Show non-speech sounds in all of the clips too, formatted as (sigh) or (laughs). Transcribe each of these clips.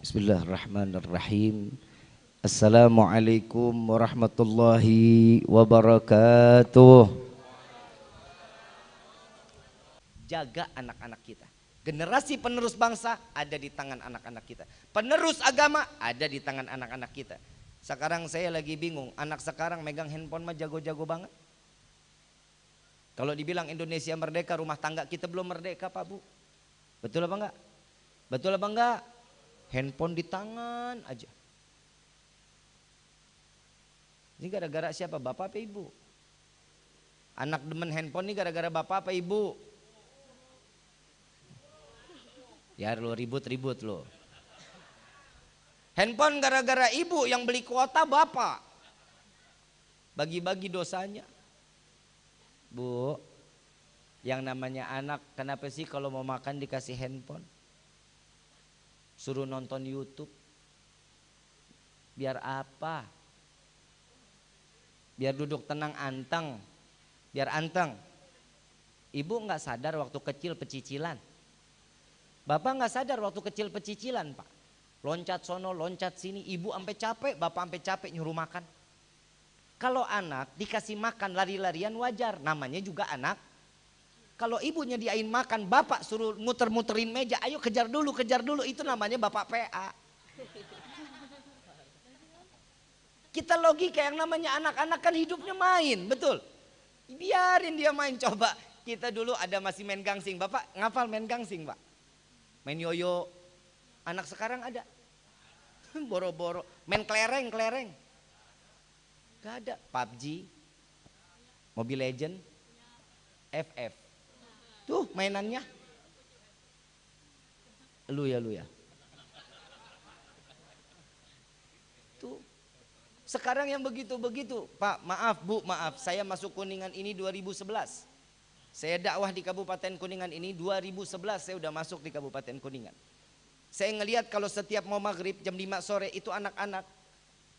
Bismillahirrahmanirrahim. Assalamualaikum warahmatullahi wabarakatuh. Jaga anak-anak kita. Generasi penerus bangsa ada di tangan anak-anak kita. Penerus agama ada di tangan anak-anak kita. Sekarang saya lagi bingung, anak sekarang megang handphone mah jago-jago banget. Kalau dibilang Indonesia merdeka, rumah tangga kita belum merdeka Pak Bu. Betul apa enggak? Betul apa enggak? Handphone di tangan aja. Ini gara-gara siapa? Bapak apa ibu? Anak demen handphone ini gara-gara bapak apa ibu? Ya lo ribut-ribut lo. Handphone gara-gara ibu yang beli kuota bapak. Bagi-bagi dosanya. Bu, yang namanya anak kenapa sih kalau mau makan dikasih handphone? Suruh nonton YouTube. Biar apa? Biar duduk tenang anteng. Biar anteng. Ibu nggak sadar waktu kecil pecicilan. Bapak nggak sadar waktu kecil pecicilan, Pak. Loncat sono, loncat sini, ibu sampai capek, bapak sampai capek nyuruh makan. Kalau anak dikasih makan lari-larian wajar, namanya juga anak. Kalau ibunya diain makan, bapak suruh muter-muterin meja, ayo kejar dulu, kejar dulu, itu namanya bapak PA. Kita logika yang namanya anak-anak kan hidupnya main, betul. Biarin dia main, coba. Kita dulu ada masih main gangsing, bapak ngafal main gangsing pak main yoyo. Anak sekarang ada. (laughs) Boro-boro. Main kelereng, kelereng. Gak ada. PUBG, Mobile Legend, FF. Tuh mainannya. Lu ya, lu ya. Tuh. Sekarang yang begitu-begitu. Pak, maaf Bu, maaf. Saya masuk Kuningan ini 2011. Saya dakwah di Kabupaten Kuningan ini 2011 saya udah masuk di Kabupaten Kuningan. Saya ngelihat kalau setiap mau maghrib jam 5 sore itu anak-anak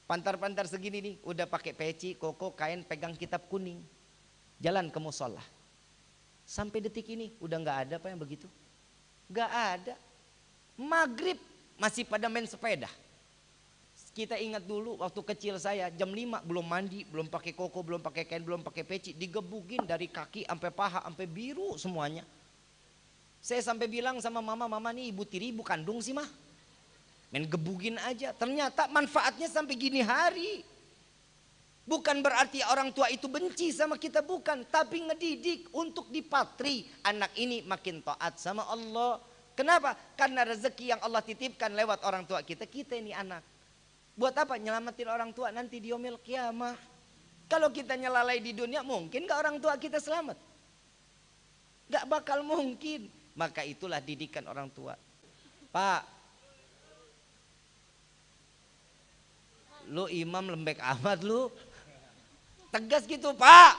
pantar-pantar segini nih udah pakai peci, koko, kain, pegang kitab kuning. Jalan ke musola. Sampai detik ini udah nggak ada apa yang begitu? Nggak ada. Maghrib masih pada main sepeda. Kita ingat dulu waktu kecil saya jam 5 belum mandi, belum pakai koko, belum pakai kain, belum pakai peci, digebukin dari kaki sampai paha sampai biru semuanya. Saya sampai bilang sama mama, mama nih ibu tiri ibu kandung sih mah. Main gebugin aja, ternyata manfaatnya sampai gini hari. Bukan berarti orang tua itu benci sama kita, bukan. Tapi ngedidik untuk dipatri. Anak ini makin taat sama Allah. Kenapa? Karena rezeki yang Allah titipkan lewat orang tua kita, kita ini anak. Buat apa? Nyelamatin orang tua nanti di omel kiamah. Kalau kita nyelalai di dunia mungkin gak orang tua kita selamat? Gak bakal mungkin. Maka itulah didikan orang tua. Pak, lu imam lembek amat lu. Tegas gitu pak.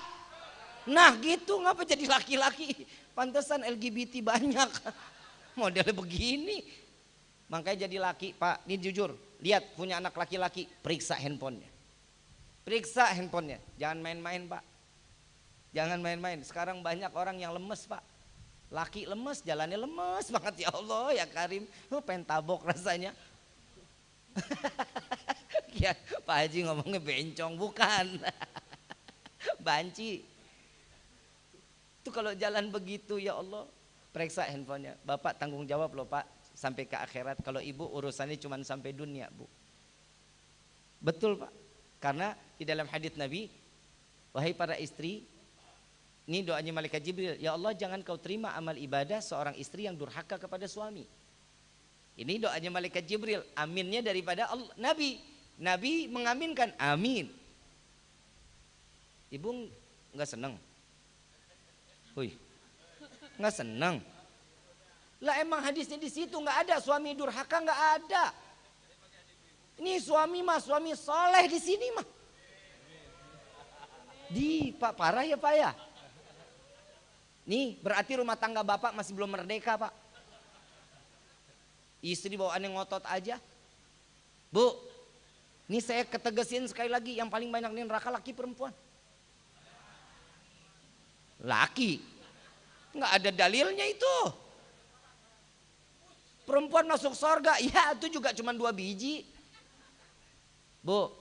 Nah gitu ngapa jadi laki-laki. Pantesan LGBT banyak. (laughs) Modelnya begini. Makanya jadi laki pak. Ini jujur lihat punya anak laki-laki, periksa handphonenya. Periksa handphonenya, jangan main-main pak. Jangan main-main, sekarang banyak orang yang lemes pak. Laki lemes, jalannya lemes banget ya Allah ya Karim. Lu pengen tabok rasanya. (laughs) ya Pak Haji ngomongnya bencong, bukan. (laughs) Banci. Itu kalau jalan begitu ya Allah, periksa handphonenya. Bapak tanggung jawab loh Pak, sampai ke akhirat. Kalau ibu urusannya cuma sampai dunia, Bu. Betul, Pak. Karena di dalam hadis Nabi, wahai para istri, ini doanya malaikat Jibril, ya Allah jangan kau terima amal ibadah seorang istri yang durhaka kepada suami. Ini doanya malaikat Jibril, aminnya daripada Allah, Nabi. Nabi mengaminkan, amin. Ibu nggak senang? Hui, nggak senang? Lah emang hadisnya di situ nggak ada suami durhaka nggak ada. Ini suami mah suami soleh di sini mah. Di pak parah ya pak ya. Nih berarti rumah tangga bapak masih belum merdeka pak. Istri bawaannya ngotot aja. Bu, ini saya ketegesin sekali lagi yang paling banyak nih neraka laki perempuan. Laki. Nggak ada dalilnya itu. perempuan masuk sorga. Ya itu juga cuma dua biji. Bu,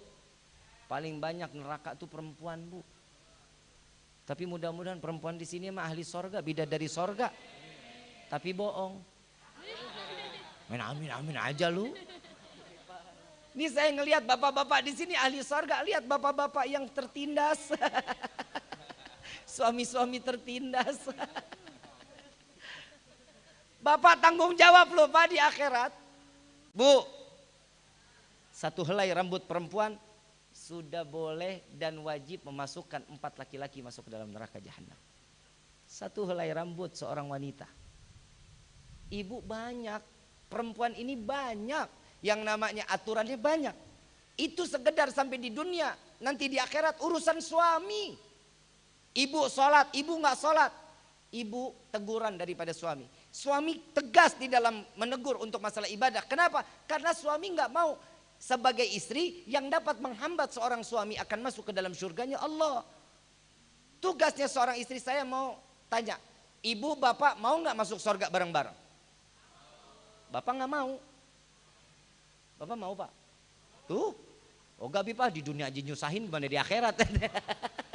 paling banyak neraka tuh perempuan bu. Tapi mudah-mudahan perempuan di sini mah ahli sorga, bida dari sorga. Tapi bohong. Main amin amin aja lu. Ini saya ngelihat bapak-bapak di sini ahli sorga, lihat bapak-bapak yang tertindas. (laughs) Suami-suami tertindas. (laughs) Bapak tanggung jawab loh Pak di akhirat. Bu, satu helai rambut perempuan sudah boleh dan wajib memasukkan empat laki-laki masuk ke dalam neraka jahanam. Satu helai rambut seorang wanita. Ibu banyak, perempuan ini banyak, yang namanya aturannya banyak. Itu sekedar sampai di dunia, nanti di akhirat urusan suami. Ibu sholat, ibu nggak sholat, ibu teguran daripada suami. Suami tegas di dalam menegur untuk masalah ibadah. Kenapa? Karena suami nggak mau sebagai istri yang dapat menghambat seorang suami akan masuk ke dalam surganya Allah. Tugasnya seorang istri saya mau tanya, ibu bapak mau nggak masuk surga bareng-bareng? Bapak nggak mau. Bapak mau pak? Tuh, oh gak pak di dunia aja nyusahin gimana di akhirat? (laughs)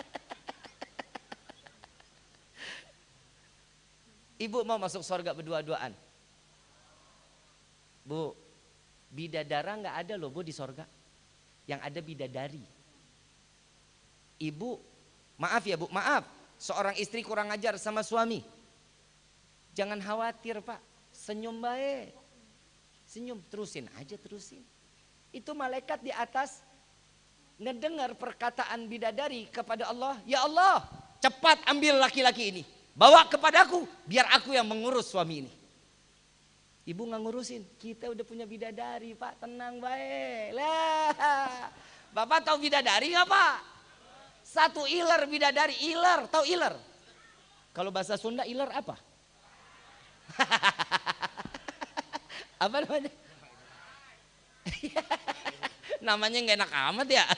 Ibu mau masuk surga berdua-duaan? Bu, bidadara nggak ada loh bu di surga. Yang ada bidadari. Ibu, maaf ya bu, maaf. Seorang istri kurang ajar sama suami. Jangan khawatir pak, senyum baik. Senyum, terusin aja terusin. Itu malaikat di atas ngedengar perkataan bidadari kepada Allah. Ya Allah, cepat ambil laki-laki ini Bawa kepadaku, biar aku yang mengurus suami ini. Ibu nggak ngurusin, kita udah punya bidadari pak, tenang baik. Lah, bapak tahu bidadari nggak pak? Satu iler bidadari, iler, tahu iler? Kalau bahasa Sunda iler apa? (laughs) apa namanya? (laughs) namanya nggak enak amat ya. (laughs)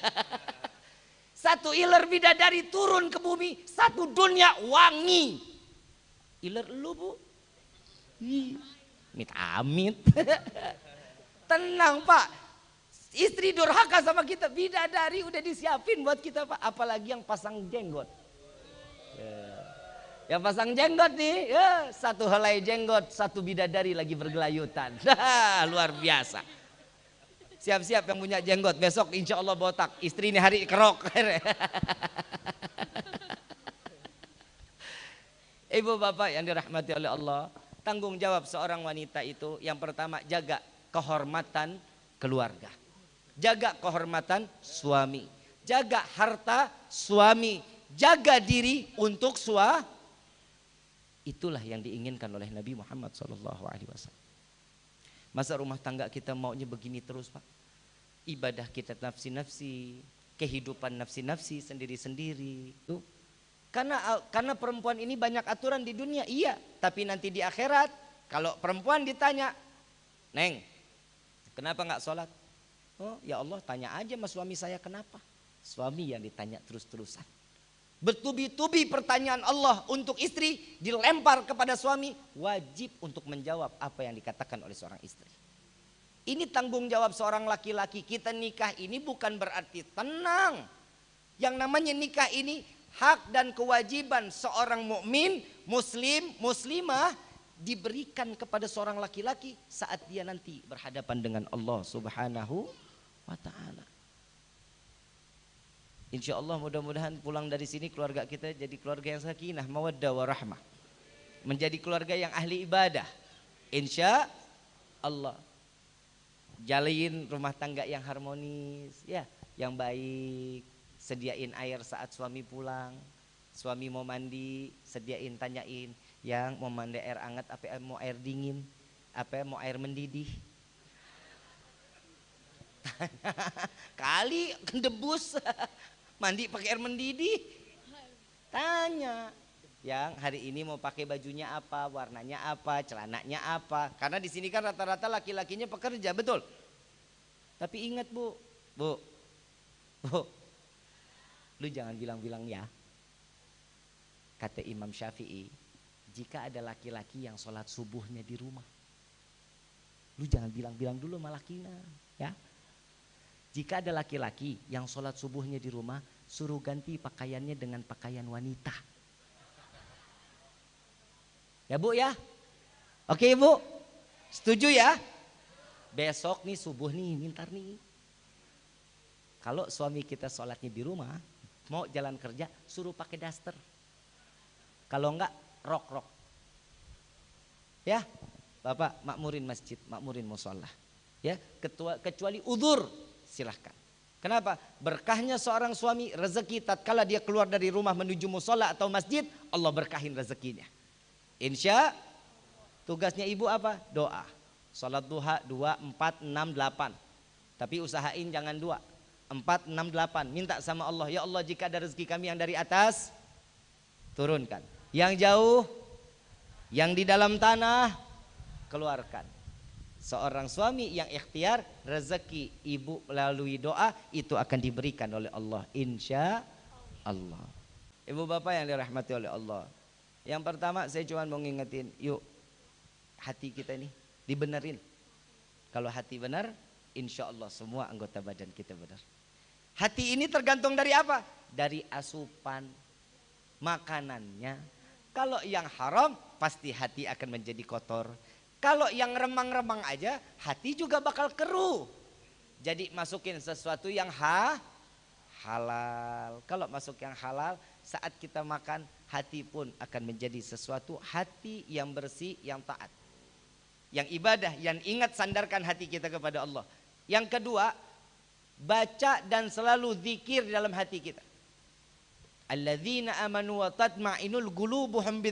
Satu iler bidadari turun ke bumi, satu dunia wangi. Iler lu bu. Mit amit. (laughs) Tenang pak. Istri durhaka sama kita. Bidadari udah disiapin buat kita pak. Apalagi yang pasang jenggot. Ya. Yang pasang jenggot nih. Ya, satu helai jenggot. Satu bidadari lagi bergelayutan. (laughs) Luar biasa. Siap-siap yang punya jenggot besok insya Allah botak. Istri ini hari kerok. (laughs) Ibu bapak yang dirahmati oleh Allah, tanggung jawab seorang wanita itu yang pertama jaga kehormatan keluarga. Jaga kehormatan suami. Jaga harta suami. Jaga diri untuk sua. Itulah yang diinginkan oleh Nabi Muhammad SAW. Masa rumah tangga kita maunya begini terus Pak? Ibadah kita nafsi-nafsi, kehidupan nafsi-nafsi sendiri-sendiri. Tuh. Karena karena perempuan ini banyak aturan di dunia, iya. Tapi nanti di akhirat, kalau perempuan ditanya, Neng, kenapa nggak sholat? Oh ya Allah tanya aja sama suami saya kenapa? Suami yang ditanya terus-terusan. Bertubi-tubi pertanyaan Allah untuk istri dilempar kepada suami wajib untuk menjawab apa yang dikatakan oleh seorang istri. Ini tanggung jawab seorang laki-laki. Kita nikah ini bukan berarti tenang. Yang namanya nikah ini hak dan kewajiban seorang mukmin, muslim, muslimah diberikan kepada seorang laki-laki saat dia nanti berhadapan dengan Allah Subhanahu wa taala. Insya Allah mudah-mudahan pulang dari sini keluarga kita jadi keluarga yang sakinah, mawaddah warahmah. Menjadi keluarga yang ahli ibadah. Insya Allah. Jalin rumah tangga yang harmonis, ya, yang baik. Sediain air saat suami pulang. Suami mau mandi, sediain tanyain yang mau mandi air hangat apa mau air dingin, apa mau air mendidih. (laughs) Kali debus (laughs) mandi pakai air mendidih. Tanya yang hari ini mau pakai bajunya apa warnanya apa celananya apa? Karena di sini kan rata-rata laki-lakinya pekerja betul? Tapi ingat bu. Bu. Bu lu jangan bilang-bilang ya kata Imam Syafi'i jika ada laki-laki yang sholat subuhnya di rumah Lu jangan bilang-bilang dulu malah kina, ya. Jika ada laki-laki yang sholat subuhnya di rumah, suruh ganti pakaiannya dengan pakaian wanita. Ya bu ya? Oke ibu? Setuju ya? Besok nih subuh nih, mintar nih. Kalau suami kita sholatnya di rumah, mau jalan kerja, suruh pakai daster. Kalau enggak, rok-rok. Ya, Bapak makmurin masjid, makmurin musola. Ya, ketua, kecuali udur, silahkan. Kenapa? Berkahnya seorang suami rezeki tatkala dia keluar dari rumah menuju musola atau masjid, Allah berkahin rezekinya. Insya tugasnya ibu apa? Doa. Salat duha 2, 4, 6, 8. Tapi usahain jangan dua. 4, 6, 8. Minta sama Allah. Ya Allah jika ada rezeki kami yang dari atas, turunkan. Yang jauh, yang di dalam tanah, keluarkan seorang suami yang ikhtiar rezeki ibu melalui doa itu akan diberikan oleh Allah insya Allah ibu bapak yang dirahmati oleh Allah yang pertama saya cuma mau ngingetin yuk hati kita ini dibenerin kalau hati benar insya Allah semua anggota badan kita benar hati ini tergantung dari apa dari asupan makanannya kalau yang haram pasti hati akan menjadi kotor kalau yang remang-remang aja, hati juga bakal keruh. Jadi masukin sesuatu yang ha, halal. Kalau masuk yang halal, saat kita makan, hati pun akan menjadi sesuatu hati yang bersih, yang taat. Yang ibadah, yang ingat sandarkan hati kita kepada Allah. Yang kedua, baca dan selalu zikir dalam hati kita. Alladzina amanu wa tatma'inul gulubuhum bi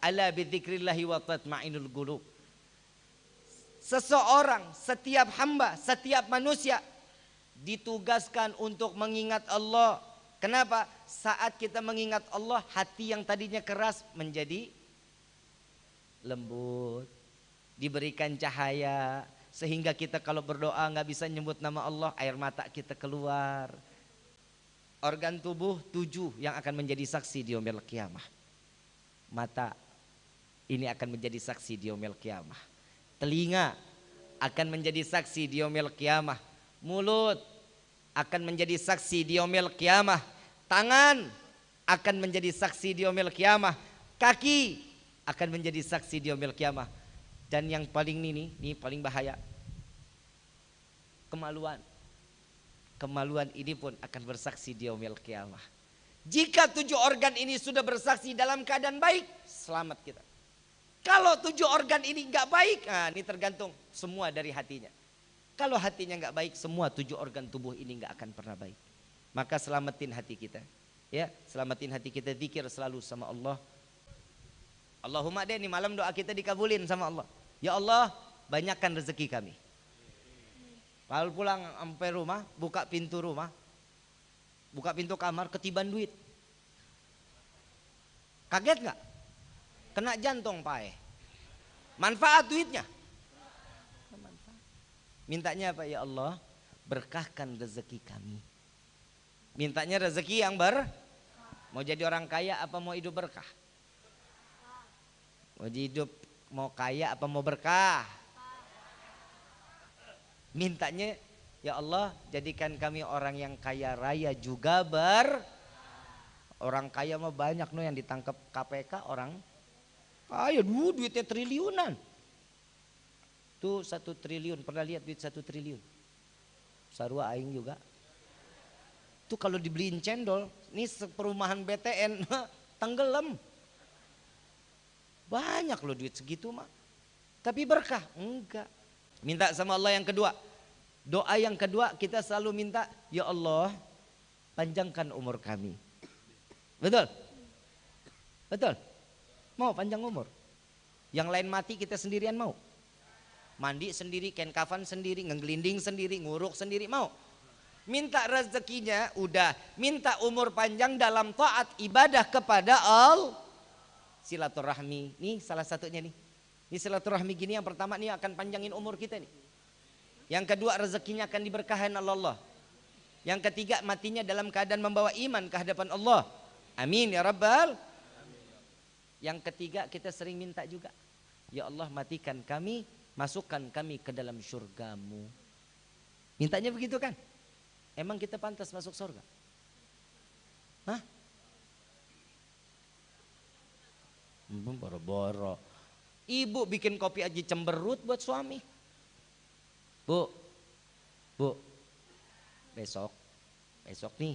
ala bidzikrillahi wa tatma'inul qulub. Seseorang, setiap hamba, setiap manusia ditugaskan untuk mengingat Allah. Kenapa? Saat kita mengingat Allah, hati yang tadinya keras menjadi lembut, diberikan cahaya, sehingga kita kalau berdoa nggak bisa nyebut nama Allah, air mata kita keluar. Organ tubuh tujuh yang akan menjadi saksi di omel kiamah. Mata, ini akan menjadi saksi di yaumil kiamah. Telinga akan menjadi saksi di yaumil kiamah. Mulut akan menjadi saksi di yaumil kiamah. Tangan akan menjadi saksi di yaumil kiamah. Kaki akan menjadi saksi di yaumil kiamah. Dan yang paling ini, ini paling bahaya. Kemaluan. Kemaluan ini pun akan bersaksi di yaumil kiamah. Jika tujuh organ ini sudah bersaksi dalam keadaan baik, selamat kita. Kalau tujuh organ ini nggak baik, nah ini tergantung semua dari hatinya. Kalau hatinya nggak baik, semua tujuh organ tubuh ini nggak akan pernah baik. Maka selamatin hati kita. Ya, selamatin hati kita zikir selalu sama Allah. Allahumma deh ini malam doa kita dikabulin sama Allah. Ya Allah, banyakkan rezeki kami. Lalu pulang sampai rumah, buka pintu rumah, buka pintu kamar, ketiban duit. Kaget nggak? Kena jantung pae. Manfaat duitnya. Mintanya apa ya Allah? Berkahkan rezeki kami. Mintanya rezeki yang ber Mau jadi orang kaya apa mau hidup berkah? Mau hidup mau kaya apa mau berkah? Mintanya ya Allah jadikan kami orang yang kaya raya juga ber Orang kaya mah banyak no yang ditangkap KPK orang Ayo dulu duitnya triliunan. Tuh satu triliun, pernah lihat duit satu triliun? Sarua aing juga. Tuh kalau dibeliin cendol, ini perumahan BTN (laughs) tenggelam. Banyak loh duit segitu mah. Tapi berkah? Enggak. Minta sama Allah yang kedua. Doa yang kedua kita selalu minta, Ya Allah panjangkan umur kami. Betul? Betul? Mau panjang umur. Yang lain mati kita sendirian mau. Mandi sendiri, ken kafan sendiri, ngegelinding sendiri, nguruk sendiri mau. Minta rezekinya udah, minta umur panjang dalam taat ibadah kepada Allah. Silaturahmi, nih salah satunya nih. Ini silaturahmi gini yang pertama nih akan panjangin umur kita nih. Yang kedua rezekinya akan diberkahin Allah. Yang ketiga matinya dalam keadaan membawa iman ke hadapan Allah. Amin ya rabbal yang ketiga kita sering minta juga. Ya Allah matikan kami masukkan kami ke dalam surgamu. Mintanya begitu kan? Emang kita pantas masuk surga? Hah? Boro-boro. Ibu bikin kopi aja cemberut buat suami. Bu, bu, besok, besok nih,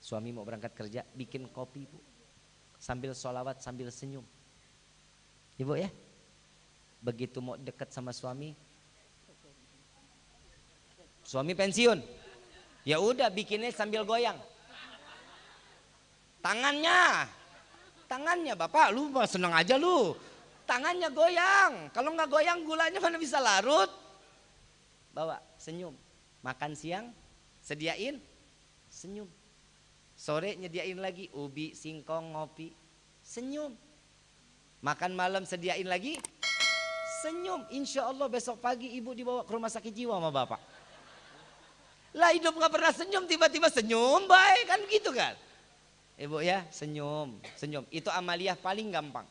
suami mau berangkat kerja, bikin kopi bu. Sambil sholawat, sambil senyum. Ibu ya, begitu mau deket sama suami, suami pensiun, ya udah bikinnya sambil goyang. Tangannya, tangannya bapak, lu seneng aja lu. Tangannya goyang, kalau nggak goyang gulanya mana bisa larut. Bawa senyum, makan siang sediain senyum. Sore nyediain lagi ubi, singkong, ngopi, senyum. Makan malam sediain lagi, senyum. Insya Allah besok pagi ibu dibawa ke rumah sakit jiwa sama bapak. Lah hidup nggak pernah senyum, tiba-tiba senyum, baik kan gitu kan? Ibu ya, senyum, senyum. Itu amaliah paling gampang.